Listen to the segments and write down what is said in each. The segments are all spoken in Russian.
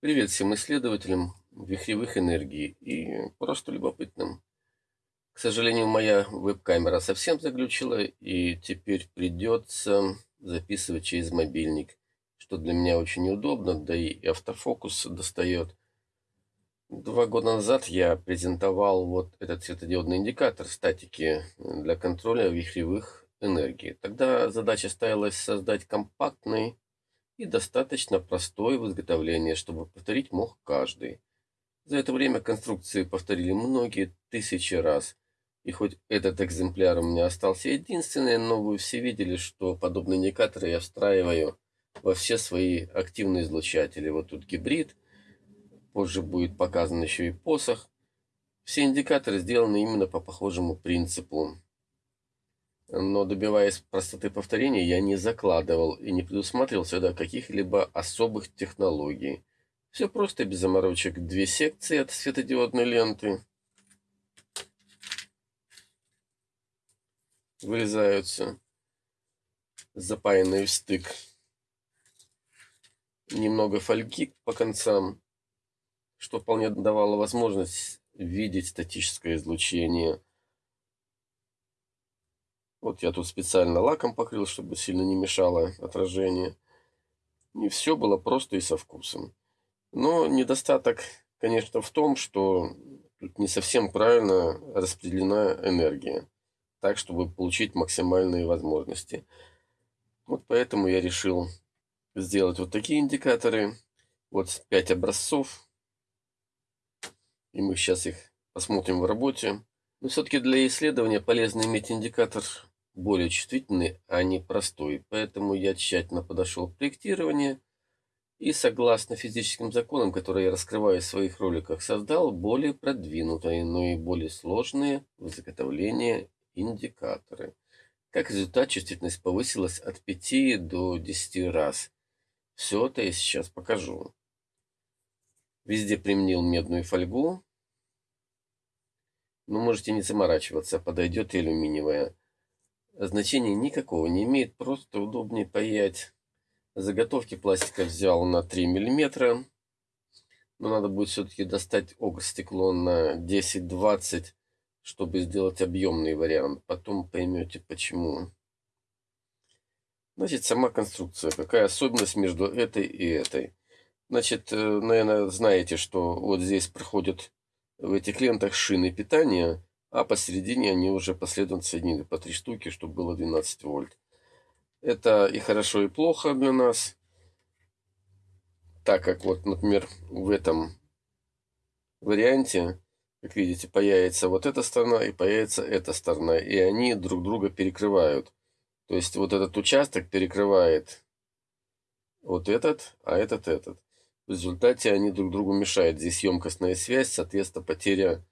Привет всем исследователям вихревых энергий и просто любопытным. К сожалению, моя веб-камера совсем заглючила, и теперь придется записывать через мобильник, что для меня очень неудобно, да и автофокус достает. Два года назад я презентовал вот этот светодиодный индикатор статики для контроля вихревых энергий. Тогда задача ставилась создать компактный и достаточно простой в изготовлении, чтобы повторить мог каждый. За это время конструкции повторили многие тысячи раз. И хоть этот экземпляр у меня остался единственный, но вы все видели, что подобные индикаторы я встраиваю во все свои активные излучатели. Вот тут гибрид, позже будет показан еще и посох. Все индикаторы сделаны именно по похожему принципу но добиваясь простоты повторения, я не закладывал и не предусматривал сюда каких-либо особых технологий. Все просто без заморочек. Две секции от светодиодной ленты вырезаются, запаянные в стык. Немного фольги по концам, что вполне давало возможность видеть статическое излучение – вот я тут специально лаком покрыл, чтобы сильно не мешало отражение. И все было просто и со вкусом. Но недостаток, конечно, в том, что тут не совсем правильно распределена энергия. Так, чтобы получить максимальные возможности. Вот поэтому я решил сделать вот такие индикаторы. Вот 5 образцов. И мы сейчас их посмотрим в работе. Но все-таки для исследования полезно иметь индикатор более чувствительный, а не простой. Поэтому я тщательно подошел к проектированию и, согласно физическим законам, которые я раскрываю в своих роликах, создал более продвинутые, но и более сложные в изготовлении индикаторы. Как результат, чувствительность повысилась от 5 до 10 раз. Все это я сейчас покажу. Везде применил медную фольгу. Но можете не заморачиваться, подойдет и алюминиевая. Значения никакого не имеет, просто удобнее паять. Заготовки пластика взял на 3 мм. Но надо будет все-таки достать стекло на 10-20, чтобы сделать объемный вариант. Потом поймете почему. Значит, сама конструкция. Какая особенность между этой и этой? Значит, э, наверное, знаете, что вот здесь проходят в этих лентах шины питания а посередине они уже последовательно соединены по три штуки, чтобы было 12 вольт. Это и хорошо, и плохо для нас, так как вот, например, в этом варианте, как видите, появится вот эта сторона и появится эта сторона, и они друг друга перекрывают. То есть вот этот участок перекрывает вот этот, а этот этот. В результате они друг другу мешают. Здесь емкостная связь, соответственно, потеря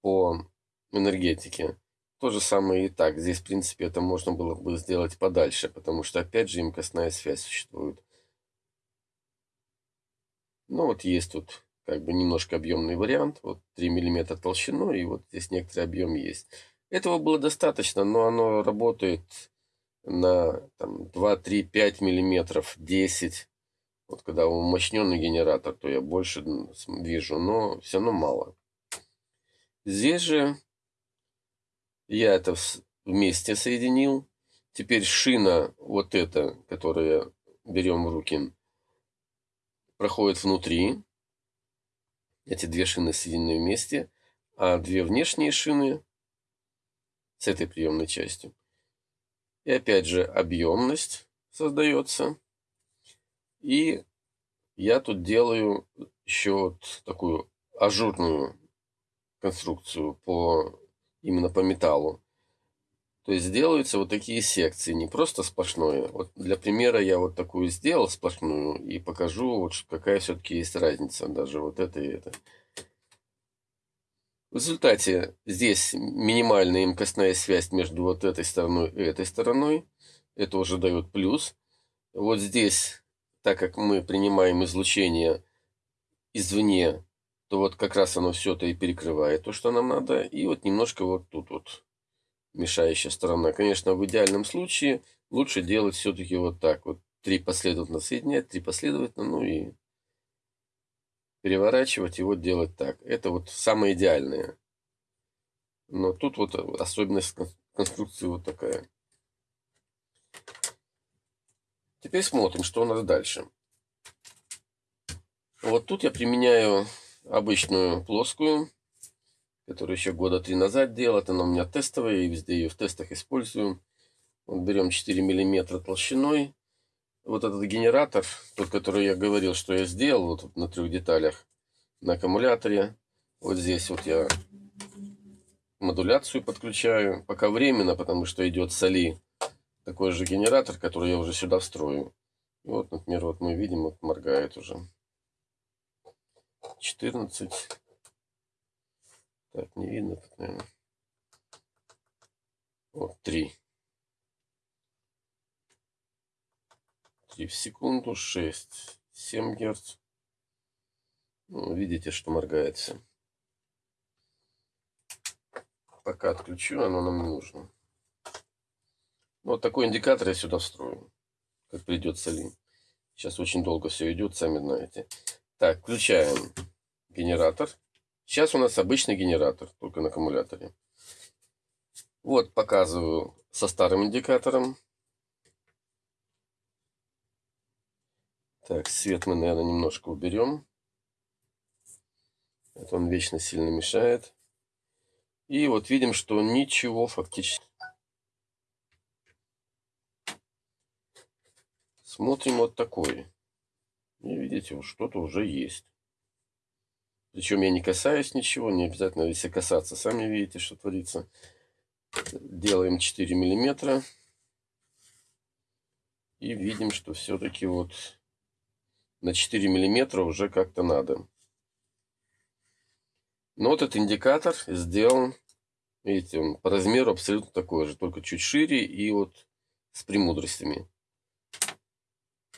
по энергетики. То же самое и так. Здесь, в принципе, это можно было бы сделать подальше, потому что, опять же, имкостная связь существует. Ну, вот есть тут как бы немножко объемный вариант. Вот 3 мм толщиной, и вот здесь некоторый объем есть. Этого было достаточно, но оно работает на там, 2, 3, 5 миллиметров, 10. Вот когда умощненный генератор, то я больше вижу, но все равно мало. Здесь же я это вместе соединил. Теперь шина вот эта, которую берем в руки, проходит внутри. Эти две шины соединены вместе. А две внешние шины с этой приемной частью. И опять же объемность создается. И я тут делаю еще вот такую ажурную конструкцию по именно по металлу. То есть делаются вот такие секции, не просто сплошное. Вот для примера я вот такую сделал сплошную и покажу, вот какая все-таки есть разница, даже вот это и это. В результате здесь минимальная имкостная связь между вот этой стороной и этой стороной. Это уже дает плюс. Вот здесь, так как мы принимаем излучение извне, то вот как раз оно все это и перекрывает то, что нам надо. И вот немножко вот тут вот мешающая сторона. Конечно, в идеальном случае лучше делать все-таки вот так. Вот три последовательно соединять, три последовательно, ну и переворачивать и вот делать так. Это вот самое идеальное. Но тут вот особенность конструкции вот такая. Теперь смотрим, что у нас дальше. Вот тут я применяю обычную плоскую, которую еще года три назад делал. Она у меня тестовая, и везде ее в тестах использую. Вот берем 4 миллиметра толщиной. Вот этот генератор, тот, который я говорил, что я сделал вот на трех деталях на аккумуляторе. Вот здесь вот я модуляцию подключаю. Пока временно, потому что идет соли такой же генератор, который я уже сюда встрою. И вот, например, вот мы видим, вот моргает уже. 14. Так, не видно тут, наверное. Вот 3. 3 в секунду, 6, 7 герц. Ну, видите, что моргает все. Пока отключу, оно нам не нужно. Вот такой индикатор я сюда встрою, как придет солин. Сейчас очень долго все идет, сами знаете. Так, включаем генератор. Сейчас у нас обычный генератор, только на аккумуляторе. Вот показываю со старым индикатором. Так, свет мы, наверное, немножко уберем. Это он вечно сильно мешает. И вот видим, что ничего фактически. Смотрим вот такой. И видите, вот что-то уже есть. Причем я не касаюсь ничего, не обязательно если касаться. Сами видите, что творится. Делаем 4 миллиметра. И видим, что все-таки вот на 4 миллиметра уже как-то надо. Но вот этот индикатор сделан, видите, он по размеру абсолютно такой же, только чуть шире и вот с премудростями.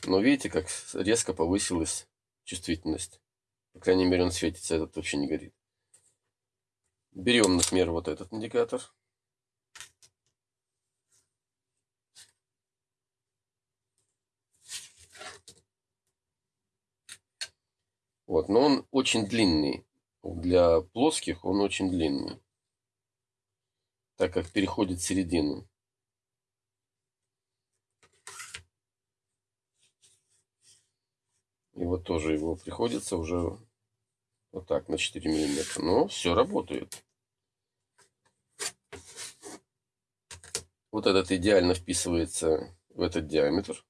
Но видите, как резко повысилась чувствительность. По крайней мере, он светится, этот вообще не горит. Берем, например, вот этот индикатор. Вот, но он очень длинный. Для плоских он очень длинный, так как переходит в середину. И вот тоже его приходится уже вот так на 4 миллиметра. Но все работает. Вот этот идеально вписывается в этот диаметр.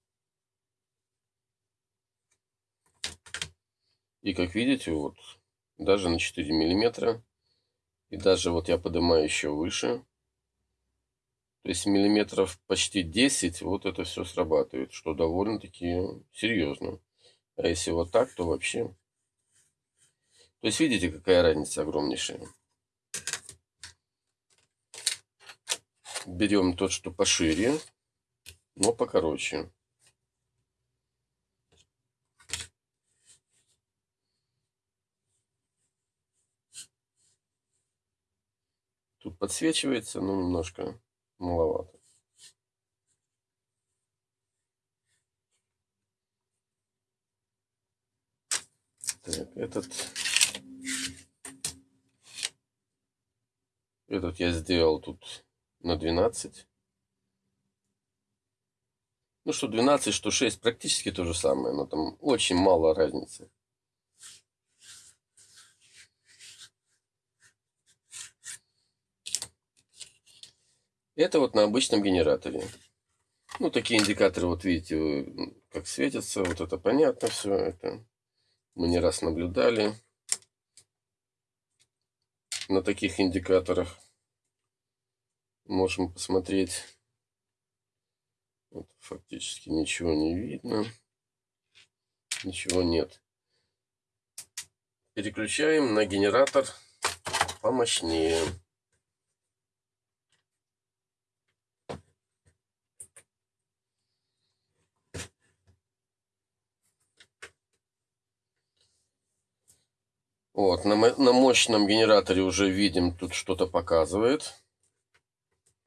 И как видите, вот даже на 4 миллиметра. И даже вот я поднимаю еще выше. То есть миллиметров почти 10 вот это все срабатывает, что довольно-таки серьезно. А если вот так, то вообще... То есть видите, какая разница огромнейшая. Берем тот, что пошире, но покороче. Тут подсвечивается, но немножко маловато. Так, этот... Этот я сделал тут на 12. Ну, что 12, что 6, практически то же самое, но там очень мало разницы. Это вот на обычном генераторе. Ну, такие индикаторы, вот видите, как светятся. Вот это понятно все. Это мы не раз наблюдали на таких индикаторах. Можем посмотреть. Вот, фактически ничего не видно. Ничего нет. Переключаем на генератор помощнее. Вот, на, на мощном генераторе уже видим, тут что-то показывает.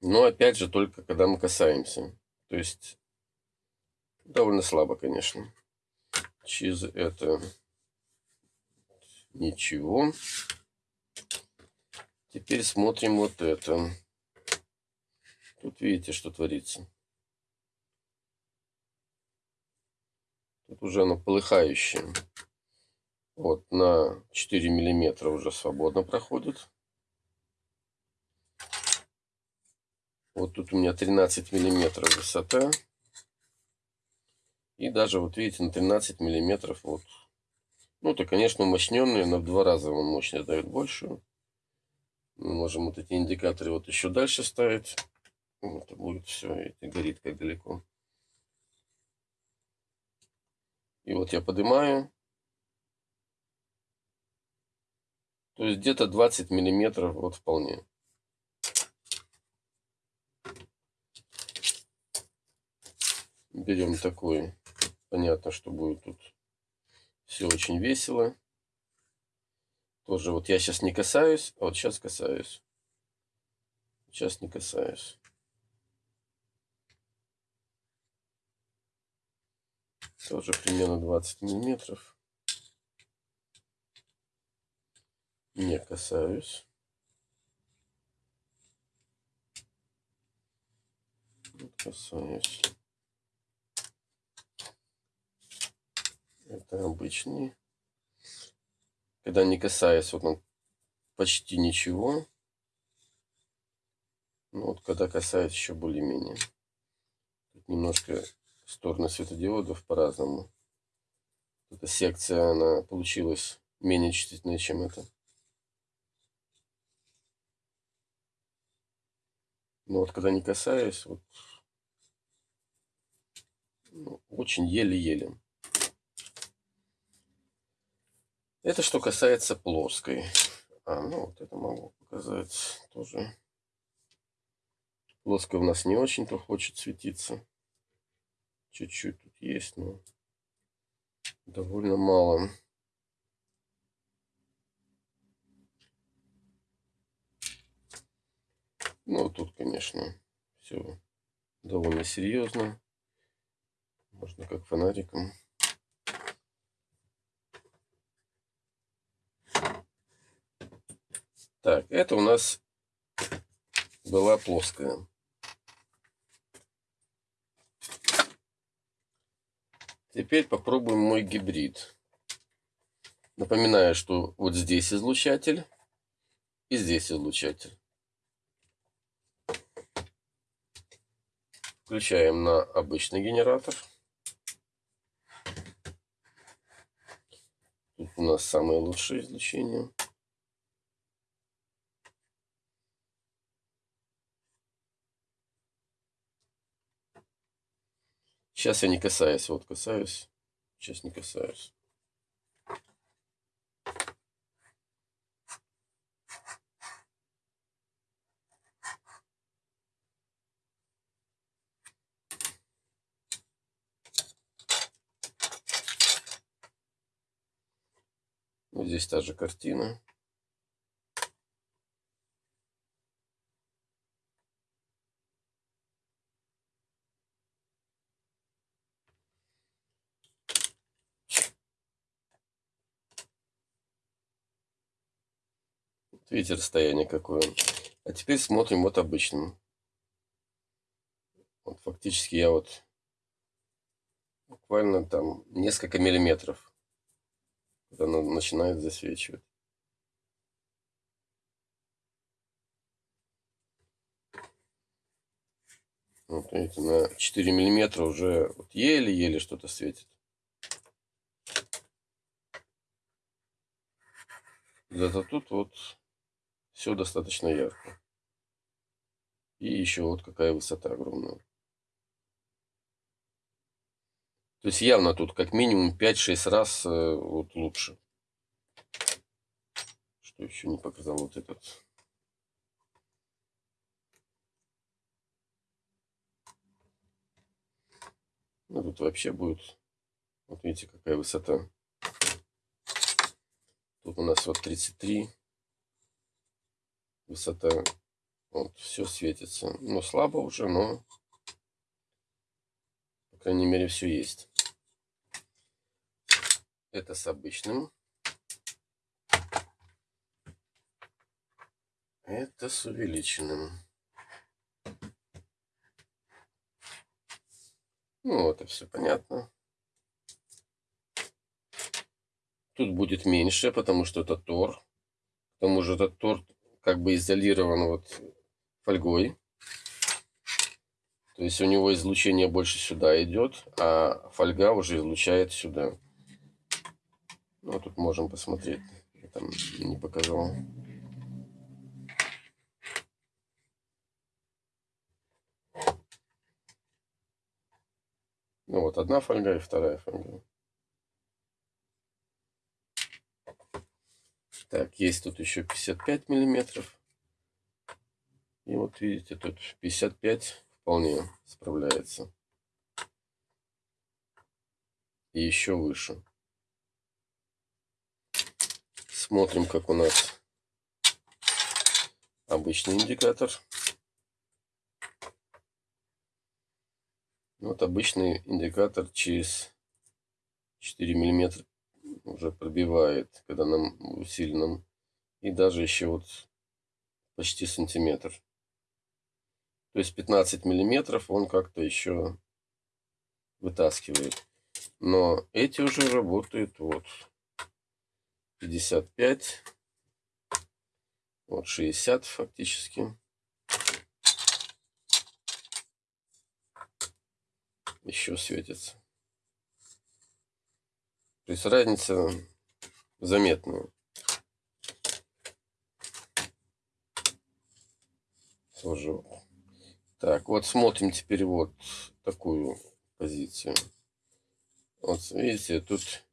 Но опять же, только когда мы касаемся. То есть, довольно слабо, конечно. Через это Ничего. Теперь смотрим вот это. Тут видите, что творится. Тут уже оно полыхающее. Вот на 4 миллиметра уже свободно проходит. Вот тут у меня 13 миллиметров высота. И даже вот видите на 13 миллиметров вот. Ну это конечно умощненные, но в два раза он мощность дает большую. Мы можем вот эти индикаторы вот еще дальше ставить. Это будет все, это горит как далеко. И вот я поднимаю. То есть где-то 20 миллиметров вот вполне. Берем такой. Понятно, что будет тут все очень весело. Тоже вот я сейчас не касаюсь, а вот сейчас касаюсь. Сейчас не касаюсь. Тоже примерно 20 миллиметров. Не касаюсь. Касаюсь. Это обычный. Когда не касаясь, вот он почти ничего. Ну вот когда касается еще более-менее. Тут немножко стороны светодиодов по-разному. Эта секция, она получилась менее чувствительной, чем это. Но вот когда не касаюсь, вот ну, очень еле-еле. Это что касается плоской. А, ну вот это могу показать тоже. Плоская у нас не очень-то хочет светиться. Чуть-чуть тут есть, но довольно мало. Ну, тут, конечно, все довольно серьезно. Можно как фонариком. Так, это у нас была плоская. Теперь попробуем мой гибрид. Напоминаю, что вот здесь излучатель и здесь излучатель. Включаем на обычный генератор. Тут у нас самое лучшее излучение. Сейчас я не касаюсь, вот касаюсь, сейчас не касаюсь. Здесь та же картина. Видите, расстояние какое. А теперь смотрим вот обычным. Вот фактически я вот буквально там несколько миллиметров, она начинает засвечивать. Вот видите, на 4 миллиметра уже вот еле-еле что-то светит. Зато тут вот все достаточно ярко. И еще вот какая высота огромная. То есть явно тут как минимум 5-6 раз э, вот лучше. Что еще не показал вот этот. Ну тут вообще будет. Вот видите, какая высота. Тут у нас вот 33 высота. Вот, все светится. Ну, слабо уже, но, по крайней мере, все есть. Это с обычным. Это с увеличенным. Ну, это все понятно. Тут будет меньше, потому что это тор. К тому же этот торт как бы изолирован вот фольгой. То есть у него излучение больше сюда идет, а фольга уже излучает сюда. Ну, тут можем посмотреть. Я там не показал. Ну вот, одна фольга и вторая фольга. Так, есть тут еще 55 миллиметров. И вот видите, тут 55 вполне справляется. И еще выше. Смотрим, как у нас обычный индикатор. Вот обычный индикатор через 4 миллиметра уже пробивает, когда нам усиленном. И даже еще вот почти сантиметр. То есть 15 миллиметров он как-то еще вытаскивает. Но эти уже работают вот 55, вот 60 фактически. Еще светится. То есть разница заметная. Тоже. Так, вот смотрим теперь вот такую позицию. Вот видите, тут,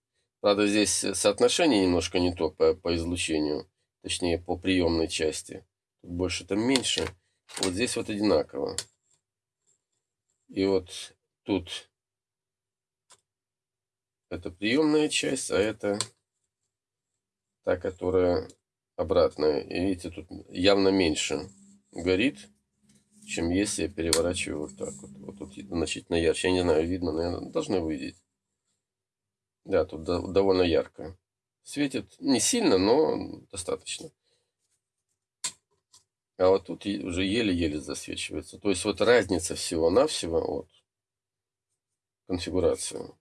правда, здесь соотношение немножко не то по, по излучению, точнее по приемной части. Тут больше, там меньше. Вот здесь вот одинаково. И вот тут это приемная часть, а это та, которая обратная. И видите, тут явно меньше горит, чем если я переворачиваю вот так вот. Вот тут значительно ярче. Я не знаю, видно, наверное, должны видеть. Да, тут довольно ярко. Светит не сильно, но достаточно. А вот тут уже еле-еле засвечивается. То есть вот разница всего-навсего от конфигурации.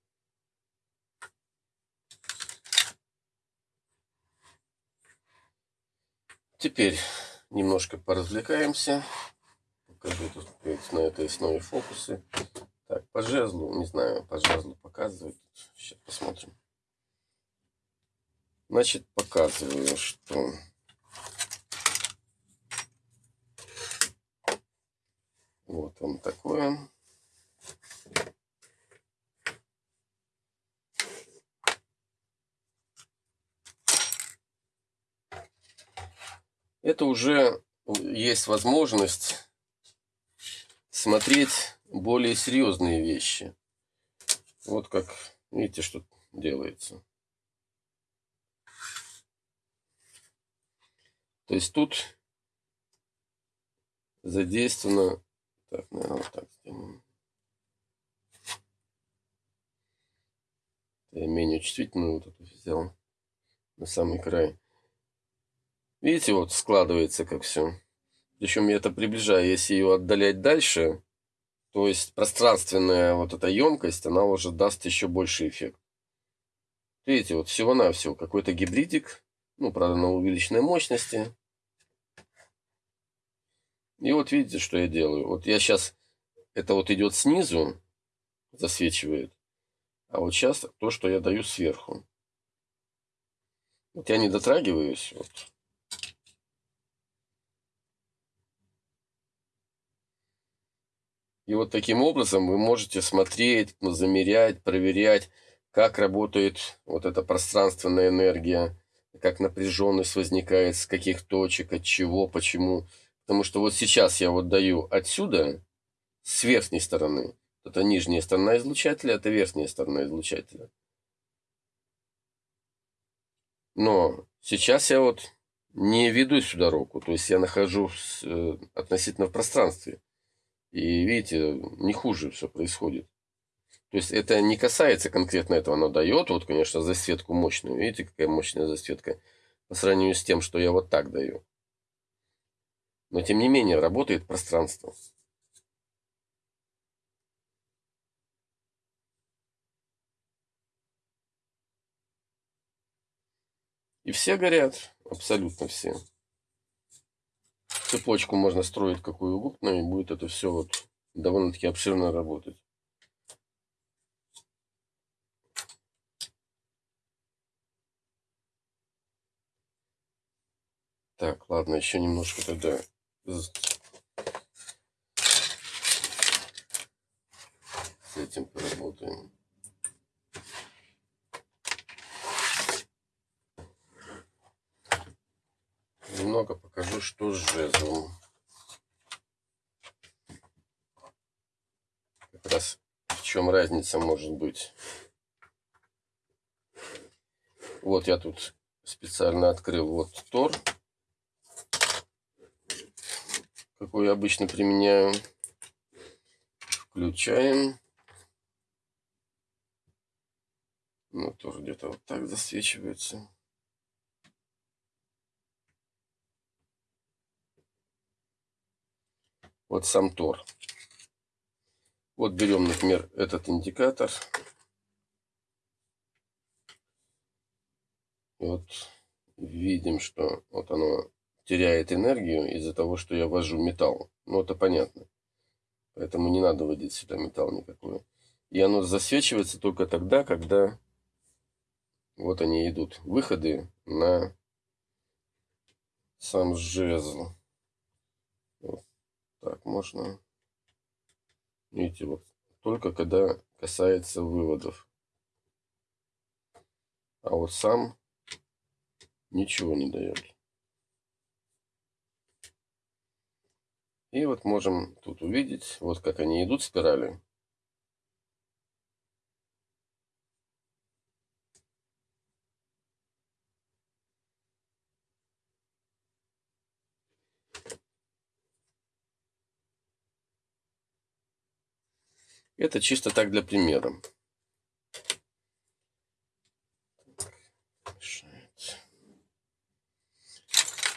Теперь немножко поразвлекаемся. Покажу тут на этой основе фокусы. Так, по жезлу, не знаю, по жезлу показывает. Сейчас посмотрим. Значит, показываю, что вот он такое. это уже есть возможность смотреть более серьезные вещи. Вот как, видите, что делается. То есть тут задействовано... Так, наверное, вот так сделаем. Я менее чувствительную вот эту взял на самый край. Видите, вот складывается как все. Причем я это приближаю, если ее отдалять дальше, то есть пространственная вот эта емкость, она уже даст еще больше эффект. Видите, вот всего-навсего какой-то гибридик, ну, правда, на увеличенной мощности. И вот видите, что я делаю. Вот я сейчас, это вот идет снизу, засвечивает. А вот сейчас то, что я даю сверху. Вот я не дотрагиваюсь, вот, И вот таким образом вы можете смотреть, ну, замерять, проверять, как работает вот эта пространственная энергия, как напряженность возникает, с каких точек, от чего, почему. Потому что вот сейчас я вот даю отсюда, с верхней стороны. Это нижняя сторона излучателя, это верхняя сторона излучателя. Но сейчас я вот не веду сюда руку, то есть я нахожусь э, относительно в пространстве. И видите, не хуже все происходит. То есть это не касается конкретно этого, оно дает, вот, конечно, засветку мощную. Видите, какая мощная засветка по сравнению с тем, что я вот так даю. Но тем не менее работает пространство. И все горят, абсолютно все. Цепочку можно строить какую угодно, и будет это все вот довольно-таки обширно работать. Так, ладно, еще немножко тогда с этим поработаем. Немного покажу, что с жезлом. Как раз в чем разница может быть. Вот я тут специально открыл вот Тор какой я обычно применяю. Включаем. Ну, тоже где-то вот так засвечивается. Вот сам Тор. Вот берем, например, этот индикатор. Вот видим, что вот оно теряет энергию из-за того, что я ввожу металл. Ну, это понятно. Поэтому не надо вводить сюда металл никакой. И оно засвечивается только тогда, когда вот они идут. Выходы на сам жезл. Вот так можно. Видите, вот только когда касается выводов. А вот сам ничего не дает. И вот можем тут увидеть, вот как они идут спирали. Это чисто так для примера.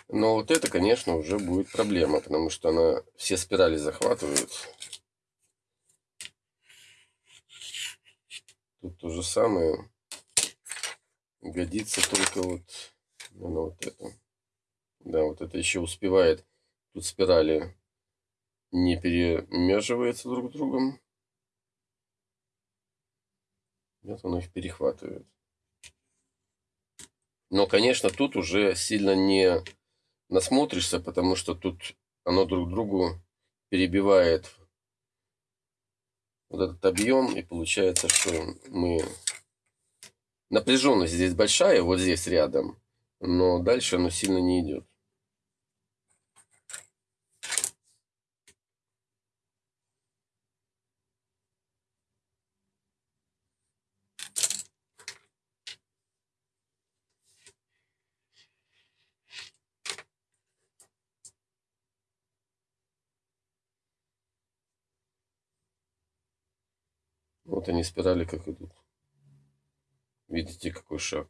Но вот это, конечно, уже будет проблема, потому что она все спирали захватывает. Тут то же самое. Годится только вот, наверное, вот это. Да, вот это еще успевает. Тут спирали не перемеживаются друг с другом. Вот оно их перехватывает. Но, конечно, тут уже сильно не насмотришься, потому что тут оно друг другу перебивает вот этот объем, и получается, что мы... Напряженность здесь большая, вот здесь рядом, но дальше оно сильно не идет. Вот они спирали как идут. Видите, какой шаг.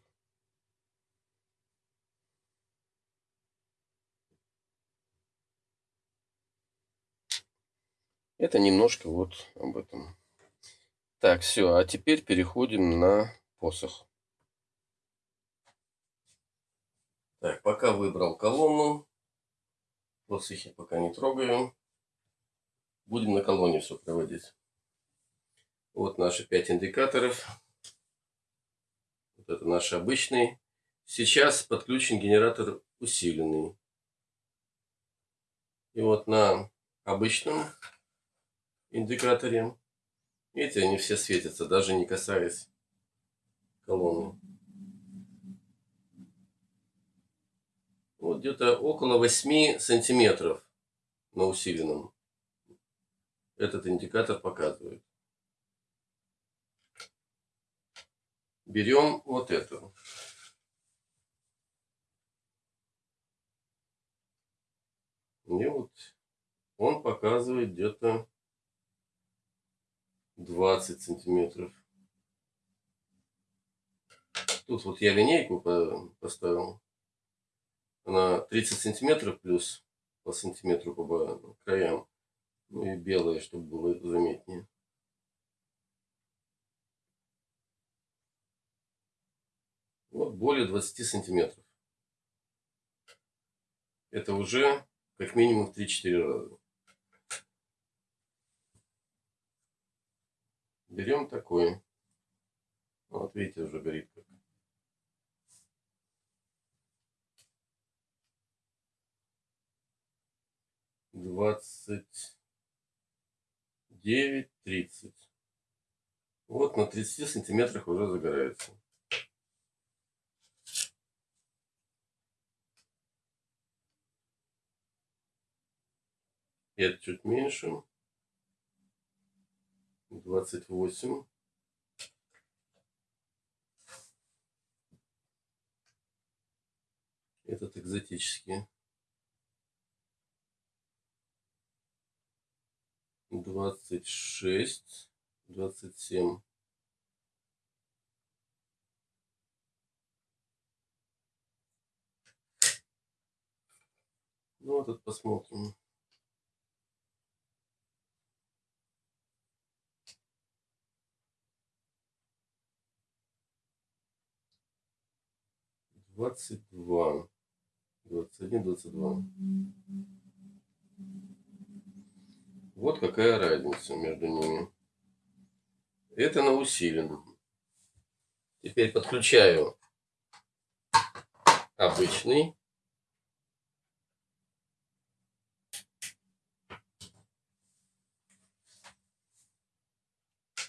Это немножко вот об этом. Так, все. А теперь переходим на посох. Так, пока выбрал колонну. Посохи пока не трогаю. Будем на колонне все проводить. Вот наши 5 индикаторов. Вот это наш обычный. Сейчас подключен генератор усиленный. И вот на обычном индикаторе, видите, они все светятся, даже не касаясь колонны. Вот где-то около 8 сантиметров на усиленном этот индикатор показывает. Берем вот эту. И вот он показывает где-то 20 сантиметров. Тут вот я линейку поставил. Она 30 сантиметров плюс по сантиметру по краям. Ну и белое, чтобы было заметнее. Вот более 20 сантиметров. Это уже как минимум в 3-4 раза. Берем такой. Вот видите, уже горит как. Двадцать девять, тридцать. Вот на 30 сантиметрах уже загорается. Это чуть меньше. 28. Этот экзотический. 26, 27. Ну, вот этот посмотрим. Двадцать два, двадцать один, двадцать два. Вот какая разница между ними. Это на усиленном. Теперь подключаю обычный.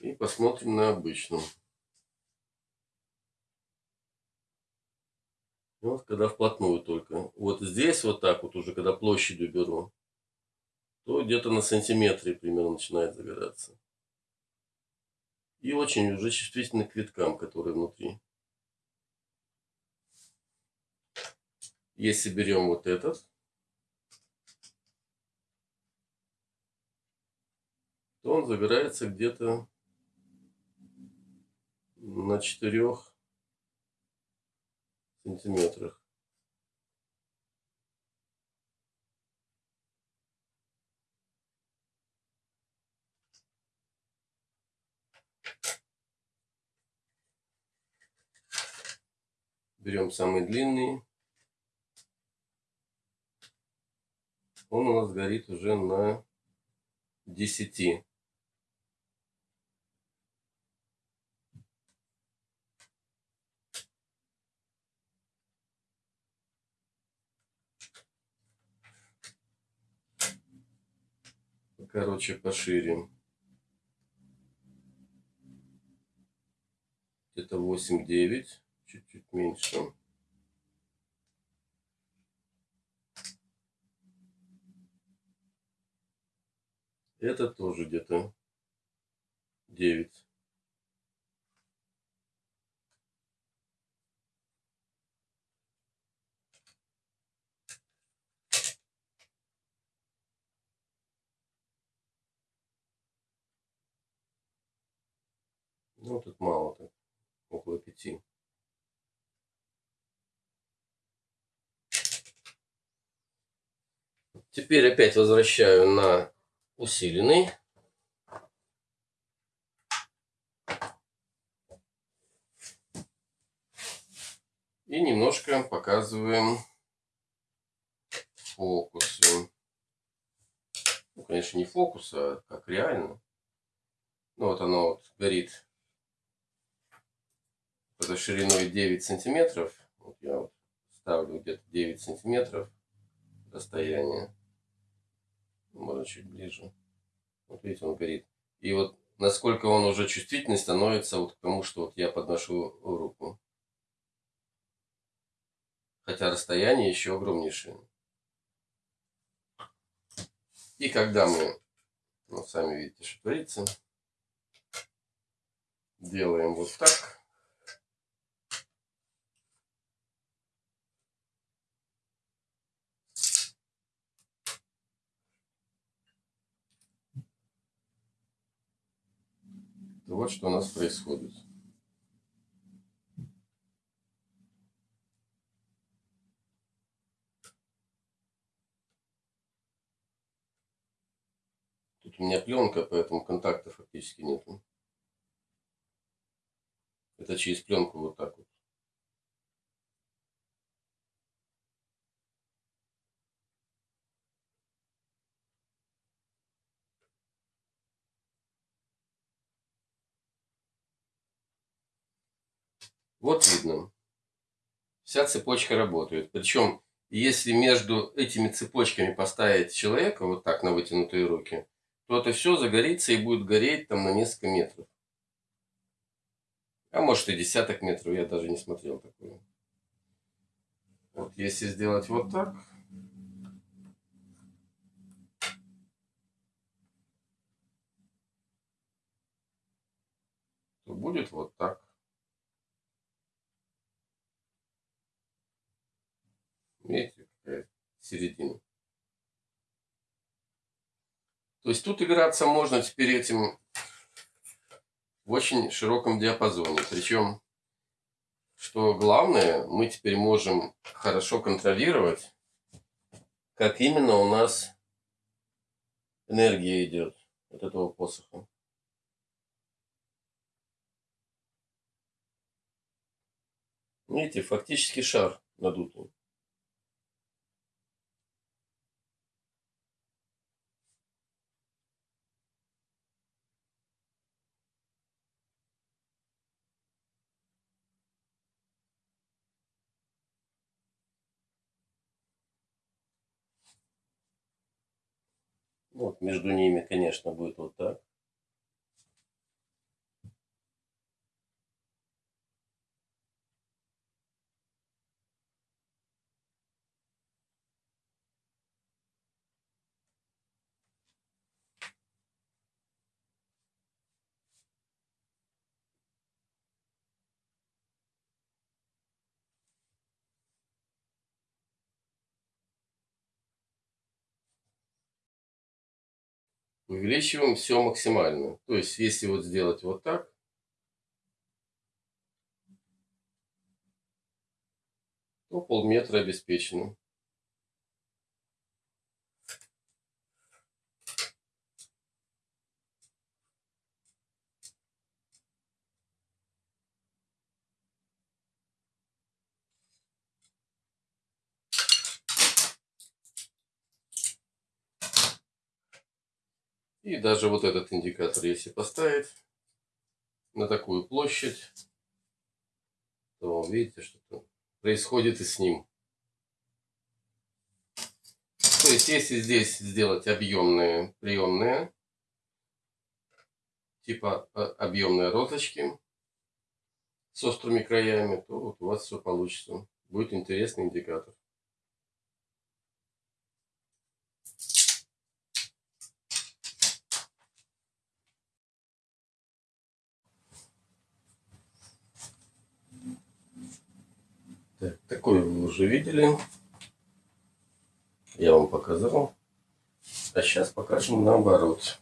И посмотрим на обычном. Вот когда вплотную только. Вот здесь вот так вот уже, когда площадью беру, то где-то на сантиметре примерно начинает загораться. И очень уже чувствительны к виткам, которые внутри. Если берем вот этот, то он загорается где-то на четырех сантиметрах. Берем самый длинный. Он у нас горит уже на 10. Короче, пошире. Где-то 8-9, чуть-чуть меньше. Это тоже где-то 9. Ну, тут мало, так, около пяти. Теперь опять возвращаю на усиленный. И немножко показываем фокусы. Ну, конечно, не фокус, а как реально. Ну, вот оно вот горит это шириной 9 сантиметров. Вот я вот ставлю где-то 9 сантиметров расстояние. Можно чуть ближе. Вот видите, он горит. И вот насколько он уже чувствительный становится вот к тому, что вот я подношу руку. Хотя расстояние еще огромнейшее. И когда мы, ну, сами видите, что творится, делаем вот так. Вот что у нас происходит. Тут у меня пленка, поэтому контакта фактически нет. Это через пленку вот так вот. Вот видно. Вся цепочка работает. Причем, если между этими цепочками поставить человека вот так на вытянутые руки, то это все загорится и будет гореть там на несколько метров. А может и десяток метров, я даже не смотрел такое. Вот если сделать вот так. то будет вот так. Видите, какая середина. То есть тут играться можно теперь этим в очень широком диапазоне. Причем, что главное, мы теперь можем хорошо контролировать, как именно у нас энергия идет от этого посоха. Видите, фактически шар надутый. Вот между ними, конечно, будет вот так. Увеличиваем все максимально. То есть, если вот сделать вот так, то полметра обеспечено. И даже вот этот индикатор, если поставить на такую площадь, то видите, что происходит и с ним. То есть, если здесь сделать объемные приемные, типа а, объемные розочки с острыми краями, то вот у вас все получится. Будет интересный индикатор. Так, такой вы уже видели. Я вам показал. А сейчас покажем наоборот.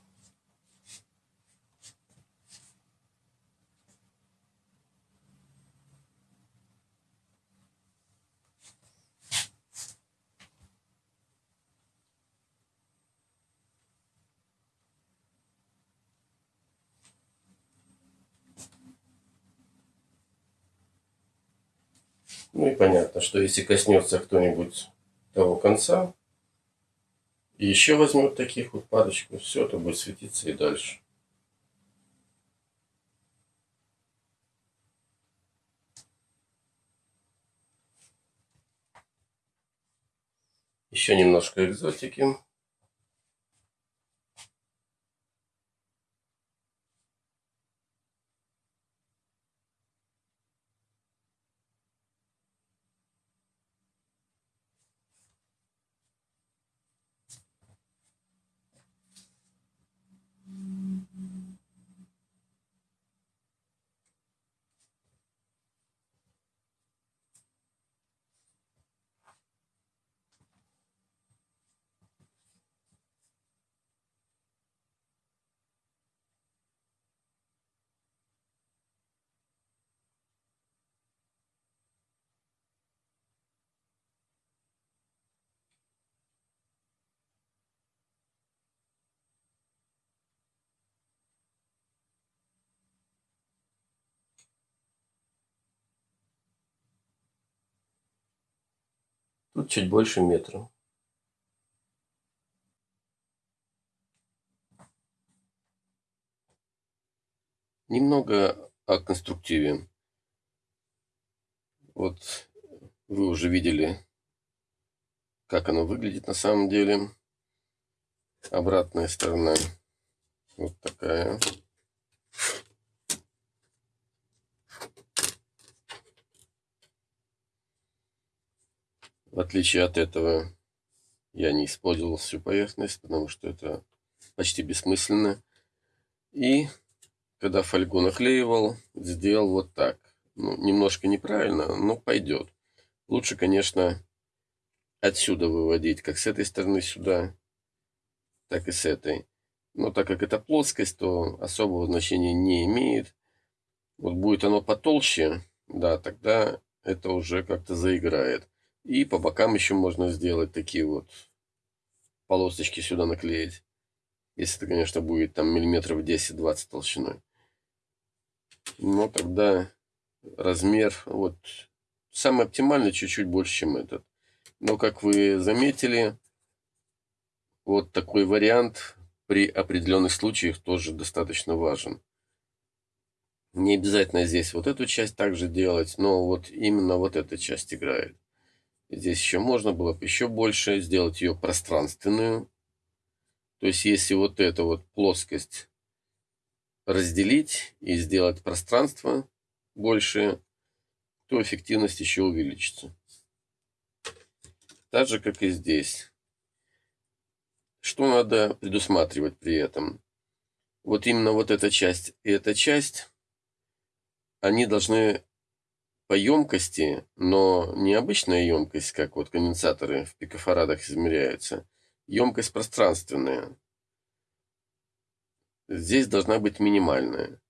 Ну и понятно, что если коснется кто-нибудь того конца, и еще возьмет таких вот парочку, все, это будет светиться и дальше. Еще немножко экзотики. Тут чуть больше метра. Немного о конструктиве. Вот вы уже видели, как оно выглядит на самом деле. Обратная сторона вот такая. В отличие от этого, я не использовал всю поверхность, потому что это почти бессмысленно. И когда фольгу наклеивал, сделал вот так. Ну, немножко неправильно, но пойдет. Лучше, конечно, отсюда выводить, как с этой стороны сюда, так и с этой. Но так как это плоскость, то особого значения не имеет. Вот будет оно потолще, да, тогда это уже как-то заиграет. И по бокам еще можно сделать такие вот полосочки сюда наклеить. Если это, конечно, будет там миллиметров 10-20 толщиной. Но тогда размер вот самый оптимальный чуть-чуть больше, чем этот. Но, как вы заметили, вот такой вариант при определенных случаях тоже достаточно важен. Не обязательно здесь вот эту часть также делать, но вот именно вот эта часть играет. Здесь еще можно было бы еще больше сделать ее пространственную. То есть, если вот эту вот плоскость разделить и сделать пространство больше, то эффективность еще увеличится. Так же, как и здесь. Что надо предусматривать при этом? Вот именно вот эта часть и эта часть, они должны по емкости, но не обычная емкость, как вот конденсаторы в пикофарадах измеряются. Емкость пространственная. Здесь должна быть минимальная.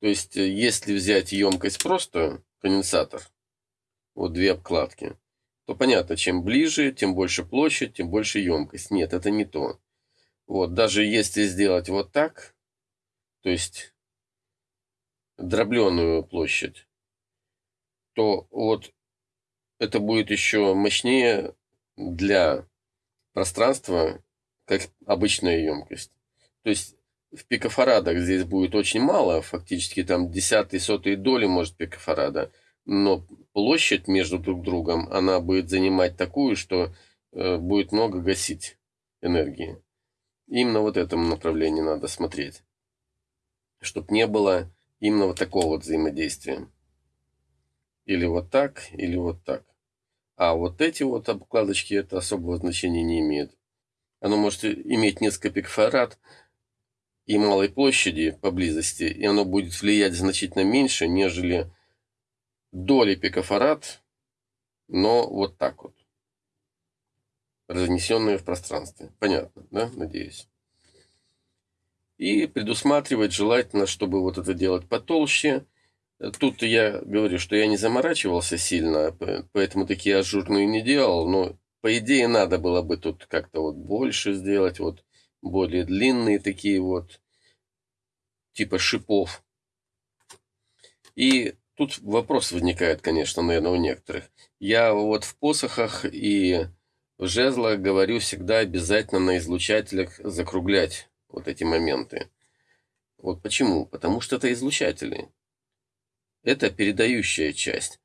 То есть, э, если взять емкость просто, конденсатор, вот две обкладки, то понятно, чем ближе, тем больше площадь, тем больше емкость. Нет, это не то. Вот, даже если сделать вот так, то есть дробленую площадь, то вот это будет еще мощнее для пространства, как обычная емкость. То есть в пикофарадах здесь будет очень мало, фактически там десятые, сотые доли может пикофарада, но площадь между друг другом, она будет занимать такую, что э, будет много гасить энергии. Именно вот этому направлению надо смотреть, чтобы не было именно вот такого вот взаимодействия. Или вот так, или вот так. А вот эти вот обкладочки, это особого значения не имеет. Оно может иметь несколько пикфарад и малой площади поблизости, и оно будет влиять значительно меньше, нежели доли пикофарад, но вот так вот. Разнесенные в пространстве. Понятно, да? Надеюсь. И предусматривать желательно, чтобы вот это делать потолще, Тут я говорю, что я не заморачивался сильно, поэтому такие ажурные не делал, но по идее надо было бы тут как-то вот больше сделать, вот более длинные такие вот, типа шипов. И тут вопрос возникает, конечно, наверное, у некоторых. Я вот в посохах и в жезлах говорю всегда обязательно на излучателях закруглять вот эти моменты. Вот почему? Потому что это излучатели это передающая часть.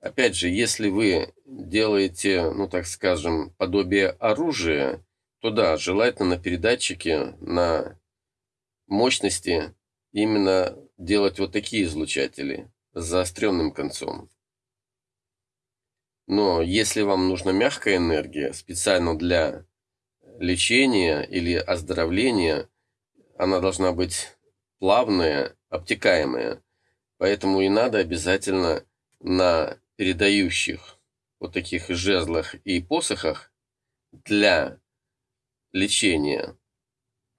Опять же, если вы делаете, ну так скажем, подобие оружия, то да, желательно на передатчике, на мощности именно делать вот такие излучатели с заостренным концом. Но если вам нужна мягкая энергия специально для лечения или оздоровления, она должна быть плавная, обтекаемая. Поэтому и надо обязательно на передающих вот таких жезлах и посохах для лечения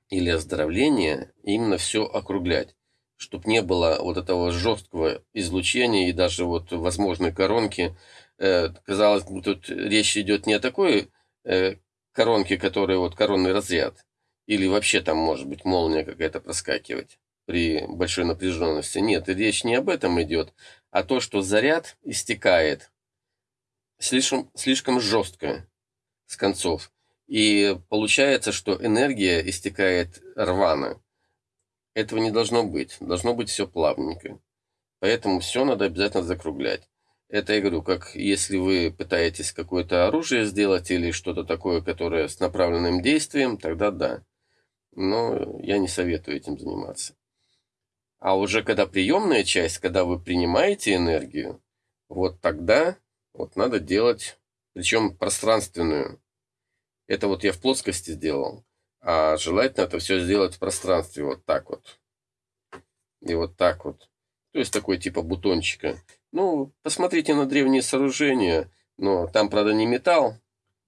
или оздоровления именно все округлять, чтобы не было вот этого жесткого излучения и даже вот возможной коронки. Э, казалось бы, тут речь идет не о такой э, коронке, которая вот коронный разряд, или вообще там может быть молния какая-то проскакивать при большой напряженности. Нет, речь не об этом идет, а то, что заряд истекает слишком, слишком жестко с концов. И получается, что энергия истекает рвано. Этого не должно быть. Должно быть все плавненько. Поэтому все надо обязательно закруглять. Это я говорю, как если вы пытаетесь какое-то оружие сделать или что-то такое, которое с направленным действием, тогда да. Но я не советую этим заниматься. А уже когда приемная часть, когда вы принимаете энергию, вот тогда вот надо делать, причем пространственную. Это вот я в плоскости сделал. А желательно это все сделать в пространстве вот так вот. И вот так вот. То есть такой типа бутончика. Ну, посмотрите на древние сооружения. Но там, правда, не металл,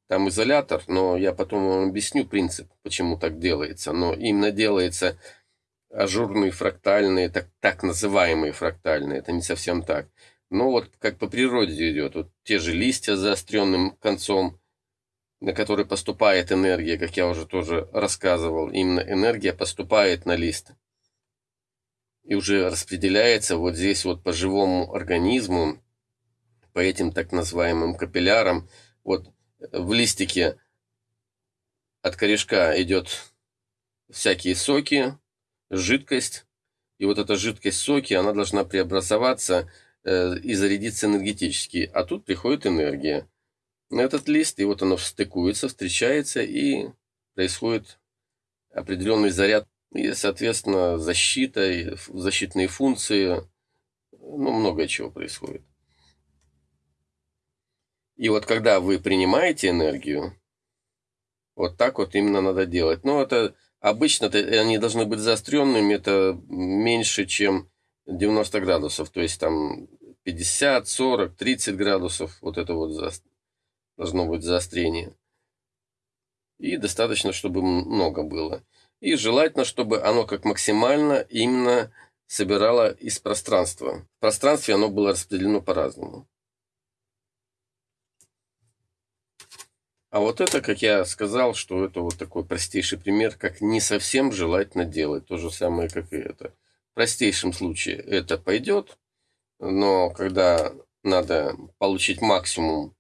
там изолятор, но я потом вам объясню принцип, почему так делается. Но именно делается ажурные фрактальные, так, так называемые фрактальные, это не совсем так. Но вот как по природе идет, вот те же листья с заостренным концом, на который поступает энергия, как я уже тоже рассказывал, именно энергия поступает на лист и уже распределяется вот здесь вот по живому организму, по этим так называемым капиллярам. Вот в листике от корешка идет всякие соки, жидкость, и вот эта жидкость соки, она должна преобразоваться э, и зарядиться энергетически, а тут приходит энергия на этот лист, и вот оно стыкуется, встречается, и происходит определенный заряд и, соответственно, защита, защитные функции, ну, много чего происходит. И вот когда вы принимаете энергию, вот так вот именно надо делать. Но это обычно они должны быть заостренными, это меньше, чем 90 градусов. То есть там 50, 40, 30 градусов, вот это вот за... должно быть заострение. И достаточно, чтобы много было. И желательно, чтобы оно как максимально именно собирало из пространства. В пространстве оно было распределено по-разному. А вот это, как я сказал, что это вот такой простейший пример, как не совсем желательно делать. То же самое, как и это. В простейшем случае это пойдет, но когда надо получить максимум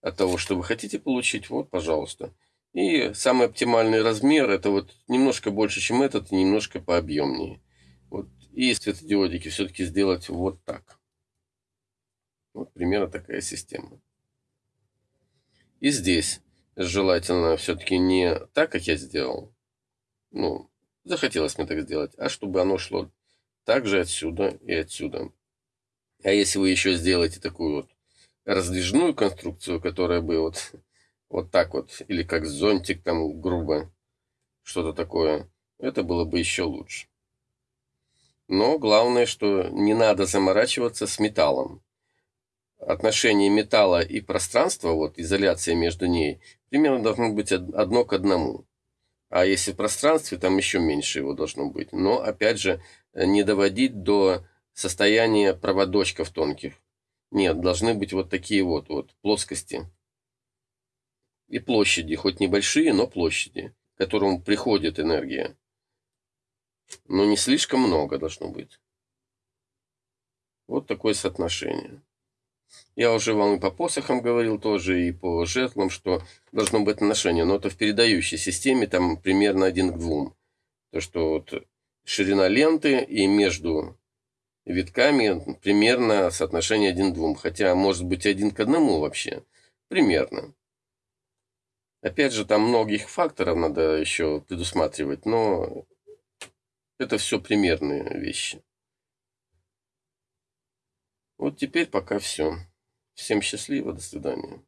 от того, что вы хотите получить, вот, пожалуйста. И самый оптимальный размер это вот немножко больше, чем этот, и немножко пообъемнее. Вот. И светодиодики все-таки сделать вот так. Вот примерно такая система. И здесь желательно все-таки не так, как я сделал. Ну, захотелось мне так сделать, а чтобы оно шло также отсюда и отсюда. А если вы еще сделаете такую вот раздвижную конструкцию, которая бы вот вот так вот, или как зонтик там грубо, что-то такое, это было бы еще лучше. Но главное, что не надо заморачиваться с металлом. Отношение металла и пространства, вот изоляция между ней, примерно должно быть одно к одному. А если в пространстве, там еще меньше его должно быть. Но, опять же, не доводить до состояния проводочков тонких. Нет, должны быть вот такие вот, вот плоскости и площади, хоть небольшие, но площади, к которым приходит энергия. Но не слишком много должно быть. Вот такое соотношение. Я уже вам и по посохам говорил тоже, и по жертвам, что должно быть отношение. Но это в передающей системе там примерно один к двум. То, что вот ширина ленты и между витками примерно соотношение один к двум. Хотя может быть один к одному вообще. Примерно. Опять же, там многих факторов надо еще предусматривать, но это все примерные вещи. Вот теперь пока все. Всем счастливо, до свидания.